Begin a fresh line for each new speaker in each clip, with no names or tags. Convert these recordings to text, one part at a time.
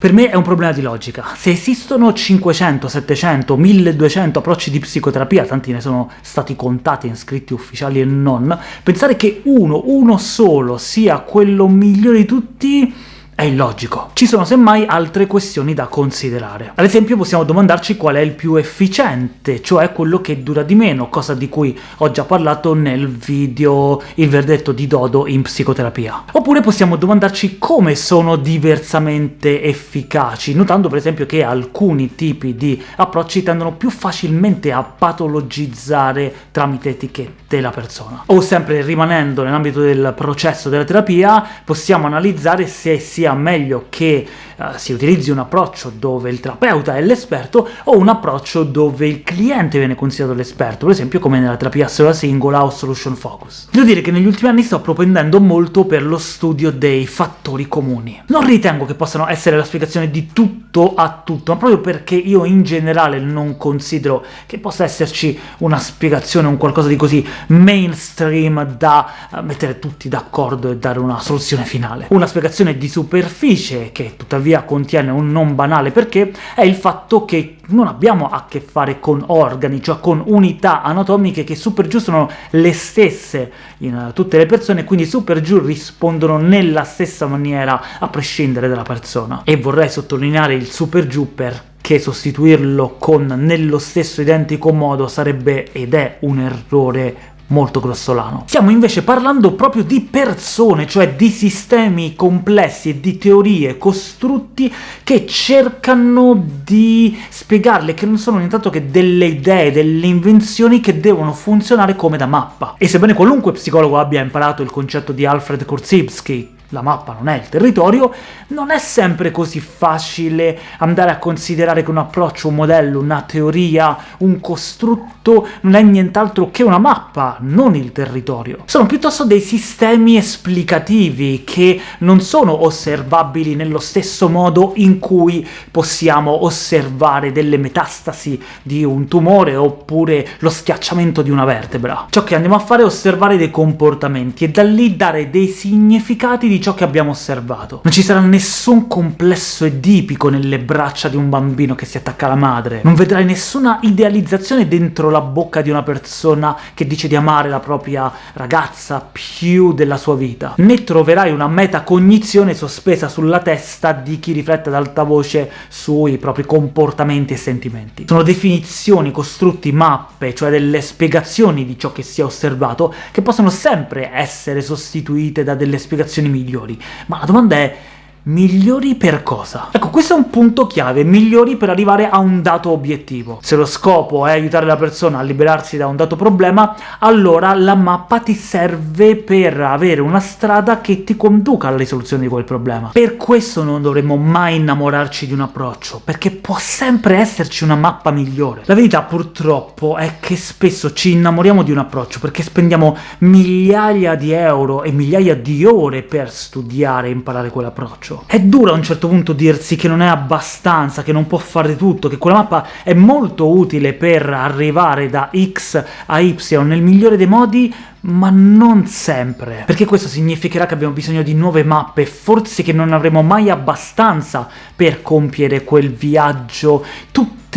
Per me è un problema di logica. Se esistono 500, 700, 1200 approcci di psicoterapia, tanti ne sono stati contati in scritti ufficiali e non, pensare che uno, uno solo, sia quello migliore di tutti è illogico. Ci sono semmai altre questioni da considerare. Ad esempio possiamo domandarci qual è il più efficiente, cioè quello che dura di meno, cosa di cui ho già parlato nel video Il verdetto di Dodo in psicoterapia. Oppure possiamo domandarci come sono diversamente efficaci, notando per esempio che alcuni tipi di approcci tendono più facilmente a patologizzare tramite etichette la persona. O sempre rimanendo nell'ambito del processo della terapia, possiamo analizzare se sia sia meglio che uh, si utilizzi un approccio dove il terapeuta è l'esperto o un approccio dove il cliente viene considerato l'esperto, per esempio come nella terapia sola singola o solution focus. Devo dire che negli ultimi anni sto propendendo molto per lo studio dei fattori comuni. Non ritengo che possano essere la spiegazione di tutto a tutto, ma proprio perché io in generale non considero che possa esserci una spiegazione, un qualcosa di così mainstream da uh, mettere tutti d'accordo e dare una soluzione finale. Una spiegazione di super superficie, che tuttavia contiene un non banale perché, è il fatto che non abbiamo a che fare con organi, cioè con unità anatomiche che su per giù sono le stesse in tutte le persone, quindi su per giù rispondono nella stessa maniera a prescindere dalla persona. E vorrei sottolineare il su per giù perché sostituirlo con nello stesso identico modo sarebbe ed è un errore molto grossolano. Stiamo invece parlando proprio di persone, cioè di sistemi complessi e di teorie, costrutti che cercano di spiegarle, che non sono nient'altro che delle idee, delle invenzioni che devono funzionare come da mappa. E sebbene qualunque psicologo abbia imparato il concetto di Alfred Korzybski, la mappa non è il territorio, non è sempre così facile andare a considerare che un approccio, un modello, una teoria, un costrutto non è nient'altro che una mappa, non il territorio. Sono piuttosto dei sistemi esplicativi che non sono osservabili nello stesso modo in cui possiamo osservare delle metastasi di un tumore oppure lo schiacciamento di una vertebra. Ciò che andiamo a fare è osservare dei comportamenti e da lì dare dei significati di di ciò che abbiamo osservato. Non ci sarà nessun complesso edipico nelle braccia di un bambino che si attacca alla madre, non vedrai nessuna idealizzazione dentro la bocca di una persona che dice di amare la propria ragazza più della sua vita, né troverai una metacognizione sospesa sulla testa di chi riflette ad alta voce sui propri comportamenti e sentimenti. Sono definizioni, costrutti, mappe, cioè delle spiegazioni di ciò che si è osservato, che possono sempre essere sostituite da delle spiegazioni migliori migliori. Ma la domanda è Migliori per cosa? Ecco, questo è un punto chiave, migliori per arrivare a un dato obiettivo. Se lo scopo è aiutare la persona a liberarsi da un dato problema, allora la mappa ti serve per avere una strada che ti conduca alla risoluzione di quel problema. Per questo non dovremmo mai innamorarci di un approccio, perché può sempre esserci una mappa migliore. La verità, purtroppo, è che spesso ci innamoriamo di un approccio perché spendiamo migliaia di euro e migliaia di ore per studiare e imparare quell'approccio. È duro a un certo punto dirsi che non è abbastanza, che non può fare tutto, che quella mappa è molto utile per arrivare da X a Y nel migliore dei modi, ma non sempre, perché questo significherà che abbiamo bisogno di nuove mappe, forse che non avremo mai abbastanza per compiere quel viaggio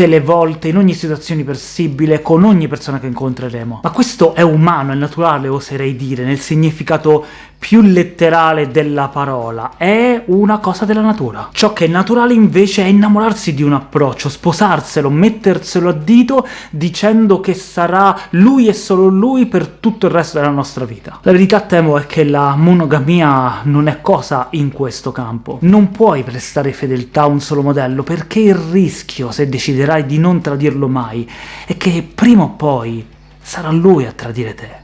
tutte le volte, in ogni situazione possibile, con ogni persona che incontreremo. Ma questo è umano, è naturale, oserei dire, nel significato più letterale della parola, è una cosa della natura. Ciò che è naturale invece è innamorarsi di un approccio, sposarselo, metterselo a dito dicendo che sarà lui e solo lui per tutto il resto della nostra vita. La verità temo è che la monogamia non è cosa in questo campo. Non puoi prestare fedeltà a un solo modello, perché il rischio, se deciderai di non tradirlo mai, è che prima o poi sarà lui a tradire te.